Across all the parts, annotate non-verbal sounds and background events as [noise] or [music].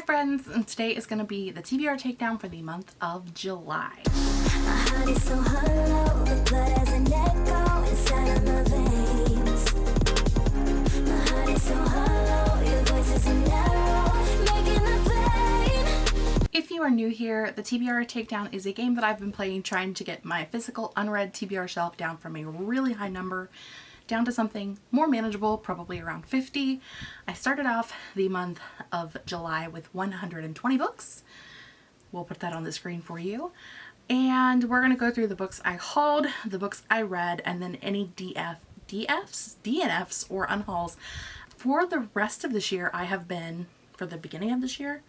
Hi friends, and today is going to be the TBR takedown for the month of July. If you are new here, the TBR Takedown is a game that I've been playing trying to get my physical unread TBR shelf down from a really high number down to something more manageable, probably around 50. I started off the month of July with 120 books. We'll put that on the screen for you. And we're going to go through the books I hauled, the books I read, and then any DF, DFs, DNFs, or unhauls. For the rest of this year, I have been, for the beginning of this year,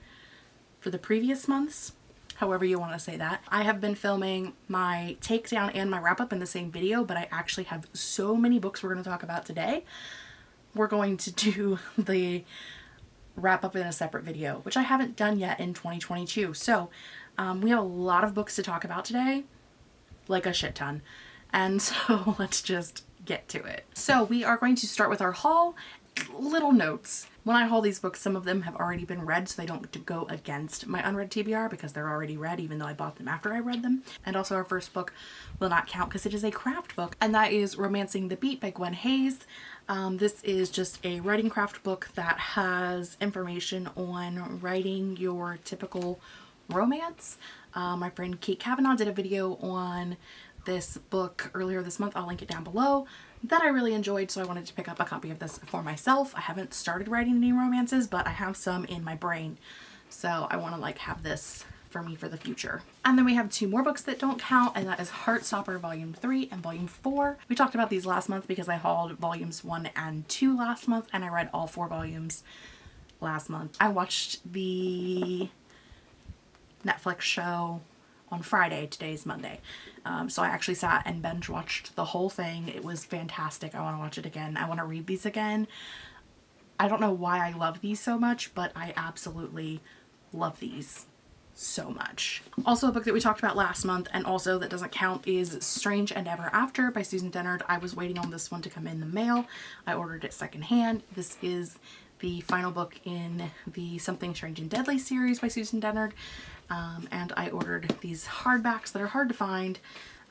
for the previous months, however you want to say that. I have been filming my takedown and my wrap up in the same video, but I actually have so many books we're going to talk about today. We're going to [laughs] do the wrap up in a separate video, which I haven't done yet in 2022. So um, we have a lot of books to talk about today, like a shit ton. And [laughs] so let's just get to it. So we are going to start with our haul little notes. When I haul these books, some of them have already been read, so they don't go against my unread TBR because they're already read, even though I bought them after I read them. And also our first book will not count because it is a craft book, and that is Romancing the Beat by Gwen Hayes. Um, this is just a writing craft book that has information on writing your typical romance. Uh, my friend Kate Kavanaugh did a video on this book earlier this month. I'll link it down below that I really enjoyed so I wanted to pick up a copy of this for myself. I haven't started writing any romances but I have some in my brain so I want to like have this for me for the future. And then we have two more books that don't count and that is Heartstopper Volume 3 and Volume 4. We talked about these last month because I hauled volumes 1 and 2 last month and I read all four volumes last month. I watched the Netflix show on Friday. Today's Monday. Um, so I actually sat and binge watched the whole thing. It was fantastic. I want to watch it again. I want to read these again. I don't know why I love these so much, but I absolutely love these so much. Also a book that we talked about last month and also that doesn't count is Strange and Ever After by Susan Dennard. I was waiting on this one to come in the mail. I ordered it secondhand. This is the final book in the Something Strange and Deadly series by Susan Dennard. Um, and I ordered these hardbacks that are hard to find.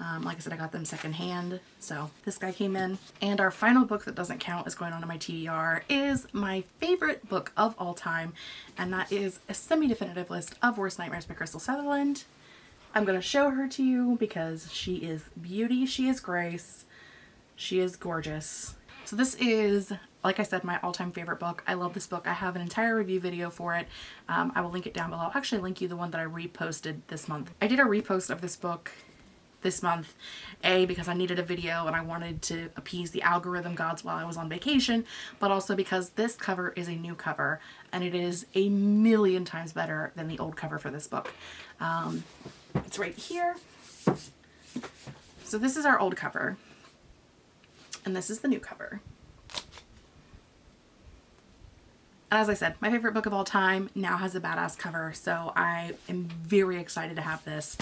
Um, like I said, I got them secondhand. So this guy came in. And our final book that doesn't count is going on in my TBR is my favorite book of all time. And that is a semi-definitive list of Worst Nightmares by Krystal Sutherland. I'm going to show her to you because she is beauty. She is grace. She is gorgeous. So this is like I said, my all-time favorite book. I love this book. I have an entire review video for it. Um, I will link it down below. I'll actually link you the one that I reposted this month. I did a repost of this book this month, A, because I needed a video and I wanted to appease the algorithm gods while I was on vacation, but also because this cover is a new cover and it is a million times better than the old cover for this book. Um, it's right here. So this is our old cover and this is the new cover. As I said, my favorite book of all time now has a badass cover, so I am very excited to have this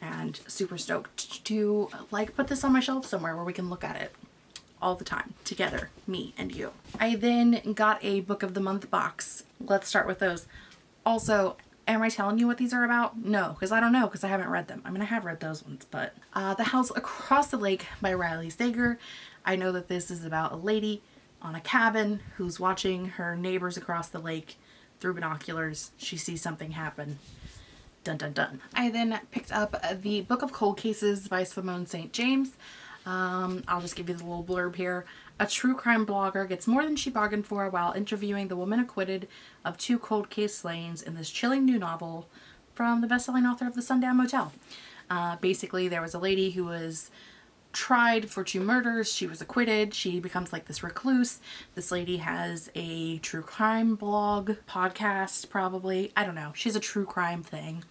and super stoked to like put this on my shelf somewhere where we can look at it all the time together, me and you. I then got a book of the month box. Let's start with those. Also, am I telling you what these are about? No, because I don't know because I haven't read them. I mean, I have read those ones, but uh, The House Across the Lake by Riley Sager. I know that this is about a lady on a cabin who's watching her neighbors across the lake through binoculars. She sees something happen. Dun dun dun. I then picked up the Book of Cold Cases by Simone St. James. Um, I'll just give you the little blurb here. A true crime blogger gets more than she bargained for while interviewing the woman acquitted of two cold case slayings in this chilling new novel from the best-selling author of The Sundown Motel. Uh, basically, there was a lady who was tried for two murders. She was acquitted. She becomes like this recluse. This lady has a true crime blog, podcast probably. I don't know. She's a true crime thing.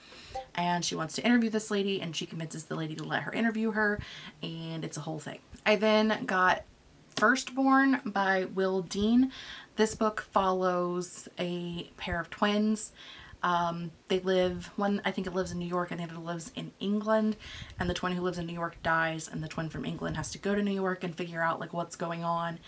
And she wants to interview this lady and she convinces the lady to let her interview her and it's a whole thing. I then got Firstborn by Will Dean. This book follows a pair of twins um, they live, one I think it lives in New York and the other lives in England and the twin who lives in New York dies and the twin from England has to go to New York and figure out like what's going on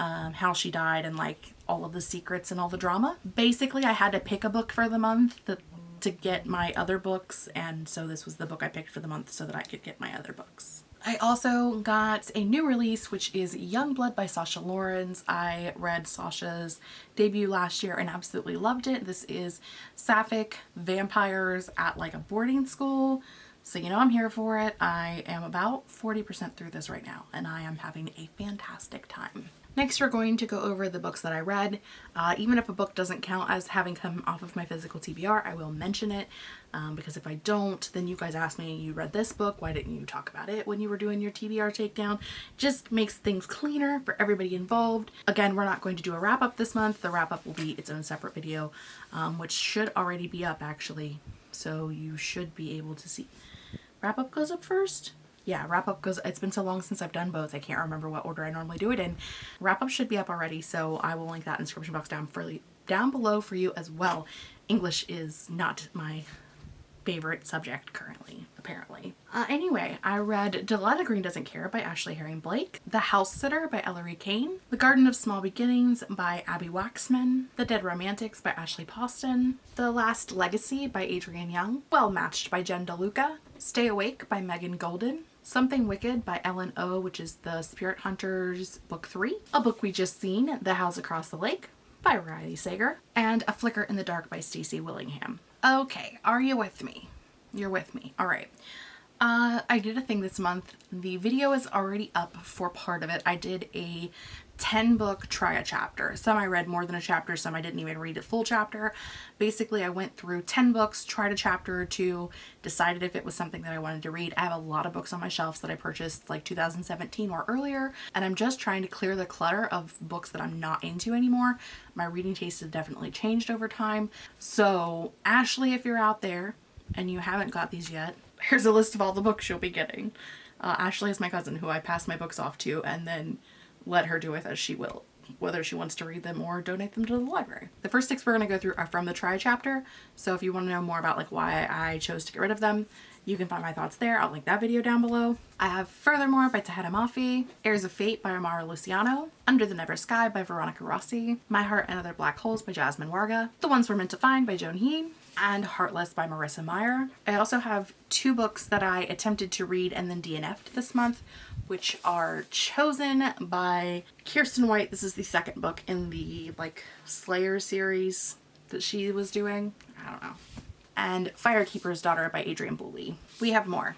um, how she died and like all of the secrets and all the drama. Basically, I had to pick a book for the month that, to get my other books, and so this was the book I picked for the month so that I could get my other books. I also got a new release, which is Young Blood by Sasha Laurens. I read Sasha's debut last year and absolutely loved it. This is sapphic vampires at like a boarding school. So you know I'm here for it. I am about 40% through this right now and I am having a fantastic time. Next, we're going to go over the books that I read. Uh, even if a book doesn't count as having come off of my physical TBR, I will mention it um, because if I don't, then you guys ask me, you read this book, why didn't you talk about it when you were doing your TBR takedown? Just makes things cleaner for everybody involved. Again, we're not going to do a wrap up this month. The wrap up will be its own separate video, um, which should already be up actually. So you should be able to see. Wrap up goes up first? Yeah, wrap up goes, it's been so long since I've done both. I can't remember what order I normally do it in. Wrap up should be up already. So I will link that in description box down for down below for you as well. English is not my favorite subject currently, apparently. Uh, anyway, I read Delilah Green Doesn't Care by Ashley Herring Blake, The House Sitter by Ellery Kane, The Garden of Small Beginnings by Abbi Waxman, The Dead Romantics by Ashley Poston, The Last Legacy by Adrienne Young, Well Matched by Jen DeLuca, Stay Awake by Megan Goldin, Something Wicked by Ellen O, which is the Spirit Hunters book three. A book we just seen, The House Across the Lake by Riley Sager. And A Flicker in the Dark by Stacy Willingham. Okay, are you with me? You're with me. All right. Uh, I did a thing this month. The video is already up for part of it. I did a 10 book try a chapter. Some I read more than a chapter, some I didn't even read a full chapter. Basically, I went through 10 books, tried a chapter or two, decided if it was something that I wanted to read. I have a lot of books on my shelves that I purchased like 2017 or earlier, and I'm just trying to clear the clutter of books that I'm not into anymore. My reading taste has definitely changed over time. So Ashley, if you're out there and you haven't got these yet, here's a list of all the books you'll be getting. Uh, Ashley is my cousin who I pass my books off to and then let her do with as she will, whether she wants to read them or donate them to the library. The first six we're going to go through are from the try chapter. So if you want to know more about like why I chose to get rid of them, you can find my thoughts there. I'll link that video down below. I have Furthermore by Tahereh Mafi, Heirs of Fate by Amara Luciano, Under the Never Sky by Veronica Rossi, My Heart and Other Black Holes by Jasmine Warga, The Ones We're Meant to Find by Joan He, and Heartless by Marissa Meyer. I also have two books that I attempted to read and then DNF'd this month, which are Chosen by Kiersten White. This is the second book in the like Slayer series that she was doing. I don't know. And Firekeeper's Daughter by Adrienne Boulley. We have more.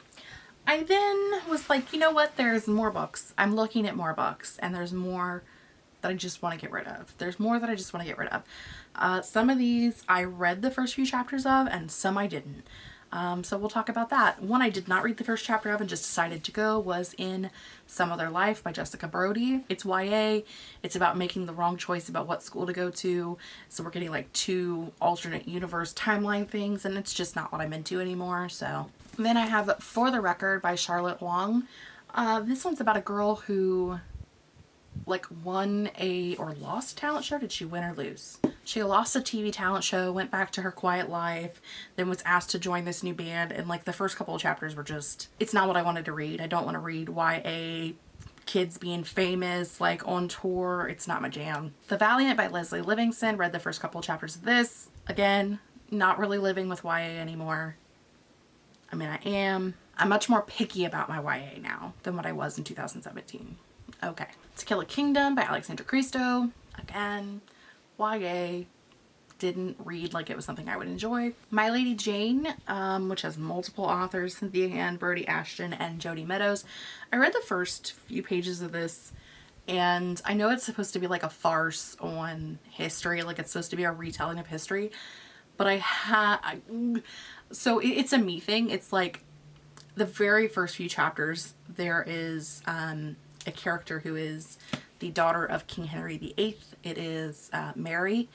I then was like, you know what? There's more books. I'm looking at more books and there's more that I just want to get rid of. There's more that I just want to get rid of. Uh, some of these I read the first few chapters of and some I didn't. Um, so we'll talk about that. One I did not read the first chapter of and just decided to go was in Some Other Life by Jessica Brody. It's YA. It's about making the wrong choice about what school to go to. So we're getting like two alternate universe timeline things and it's just not what I'm into anymore. So then I have For the Record by Charlotte Huang. Uh, this one's about a girl who like won a or lost talent show. Did she win or lose? She lost a TV talent show, went back to her quiet life, then was asked to join this new band. And like the first couple of chapters were just, it's not what I wanted to read. I don't want to read YA kids being famous, like on tour. It's not my jam. The Valiant by Lesley Livingston. Read the first couple of chapters of this. Again, not really living with YA anymore. I mean, I am. I'm much more picky about my YA now than what I was in 2017. Okay. To Kill a Kingdom by Alexandra Christo. Again, YA. Didn't read like it was something I would enjoy. My Lady Jane, um, which has multiple authors, Cynthia Hand, Brodi Ashton, and Jodi Meadows. I read the first few pages of this and I know it's supposed to be like a farce on history, like it's supposed to be a retelling of history, but I had, so it's a me thing. It's like the very first few chapters, there is um, a character who is the daughter of King Henry VIII. It is uh, Mary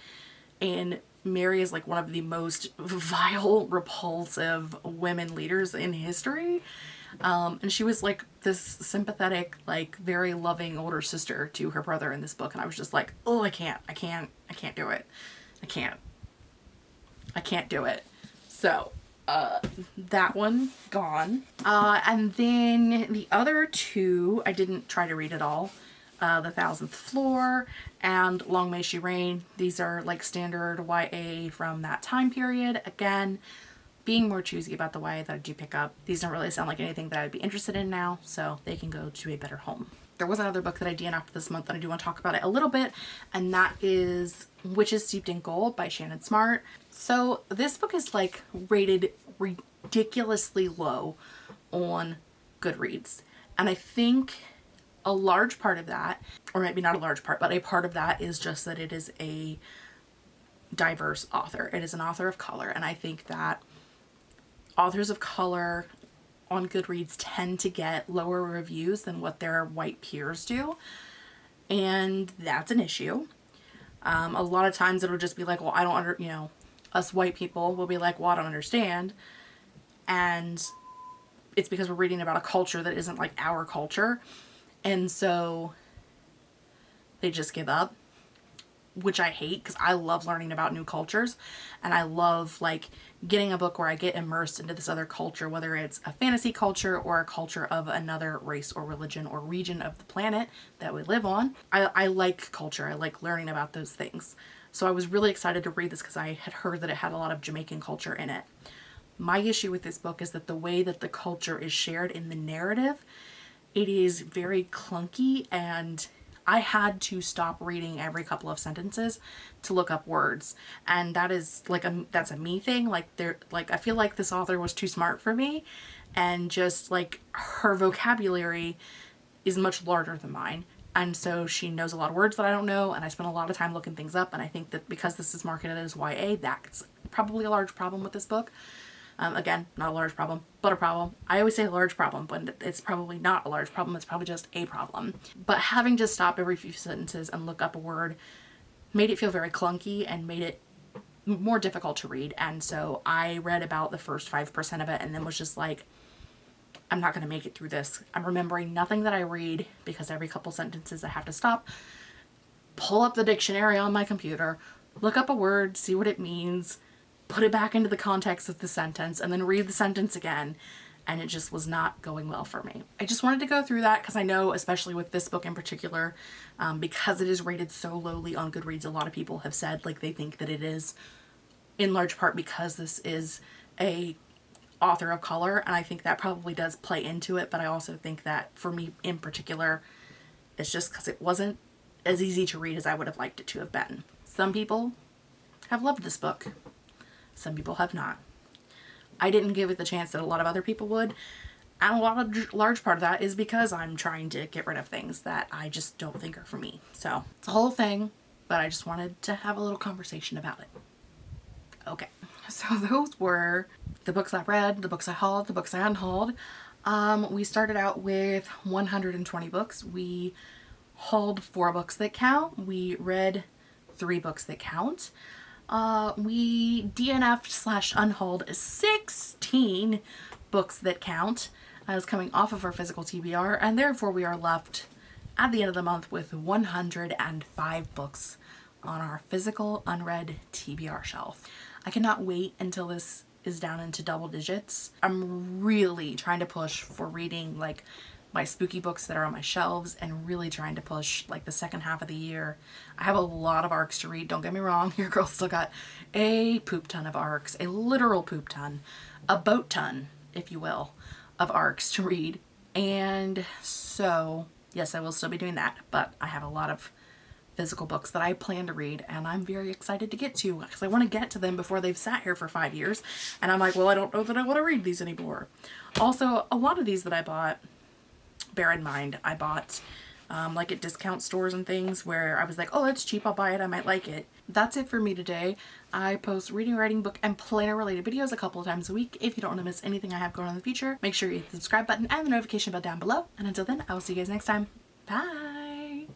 and Mary is like one of the most [laughs] vile, repulsive women leaders in history. Um, and she was like this sympathetic, like very loving older sister to her brother in this book. And I was just like, oh, I can't, I can't, I can't do it. I can't, I can't do it. So uh, that one gone. Uh, and then the other two, I didn't try to read at all. uh, The Thousandth Floor, and Long May She Reign. These are like standard YA from that time period. Again, being more choosy about the YA that I do pick up. These don't really sound like anything that I'd be interested in now, so they can go to a better home. There was another book that I DNF'd this month that I do want to talk about it a little bit, and that is Witches Steeped in Gold by Ciannon Smart. So this book is like rated ridiculously low on Goodreads. And I think a large part of that, or maybe not a large part, but a part of that is just that it is a diverse author. It is an author of color. And I think that authors of color on Goodreads tend to get lower reviews than what their white peers do. And that's an issue. Um, a lot of times it'll just be like, well, I don't under, you know, us white people will be like, well, I don't understand. And it's because we're reading about a culture that isn't like our culture. And so they just give up, which I hate because I love learning about new cultures and I love like getting a book where I get immersed into this other culture, whether it's a fantasy culture or a culture of another race or religion or region of the planet that we live on. I, I like culture. I like learning about those things. So I was really excited to read this because I had heard that it had a lot of Jamaican culture in it. My issue with this book is that the way that the culture is shared in the narrative, it is very clunky and I had to stop reading every couple of sentences to look up words. And that is like a, that's a me thing. Like there, like I feel like this author was too smart for me and just like her vocabulary is much larger than mine. And so she knows a lot of words that I don't know and I spent a lot of time looking things up and I think that because this is marketed as YA, that's probably a large problem with this book. Um, again, not a large problem, but a problem. I always say a large problem, but it's probably not a large problem. It's probably just a problem. But having to stop every few sentences and look up a word made it feel very clunky and made it more difficult to read. And so I read about the first 5% of it and then was just like, I'm not going to make it through this. I'm remembering nothing that I read because every couple sentences I have to stop, pull up the dictionary on my computer, look up a word, see what it means, put it back into the context of the sentence and then read the sentence again and it just was not going well for me. I just wanted to go through that because I know, especially with this book in particular, um, because it is rated so lowly on Goodreads, a lot of people have said like they think that it is in large part because this is a author of color and I think that probably does play into it but I also think that for me in particular it's just because it wasn't as easy to read as I would have liked it to have been. Some people have loved this book some people have not. I didn't give it the chance that a lot of other people would. And a lot of large part of that is because I'm trying to get rid of things that I just don't think are for me. So it's a whole thing, but I just wanted to have a little conversation about it. Okay, [laughs] so those were the books I read, the books I hauled, the books I unhauled. Um, we started out with 120 books. We hauled four books that count. We read three books that count uh, we DNF'd slash unhauled 16 books that count as coming off of our physical TBR and therefore we are left at the end of the month with 105 books on our physical unread TBR shelf. I cannot wait until this is down into double digits. I'm really trying to push for reading like my spooky books that are on my shelves and really trying to push like the second half of the year. I have a lot of arcs to read, don't get me wrong, [laughs] your girl still got a poop ton of arcs, a literal poop ton, a boat ton, if you will, of arcs to read. And so, yes, I will still be doing that, but I have a lot of physical books that I plan to read and I'm very excited to get to because I want to get to them before they've sat here for five years and I'm like well I don't know that I want to read these anymore. Also a lot of these that I bought bear in mind, I bought um, like at discount stores and things where I was like, oh, it's cheap, I'll buy it, I might like it. That's it for me today. I post reading, writing, book, and planner related videos a couple of times a week. If you don't want to miss anything I have going on in the future, make sure you hit the subscribe button and the notification bell down below. And until then, I will see you guys next time. Bye!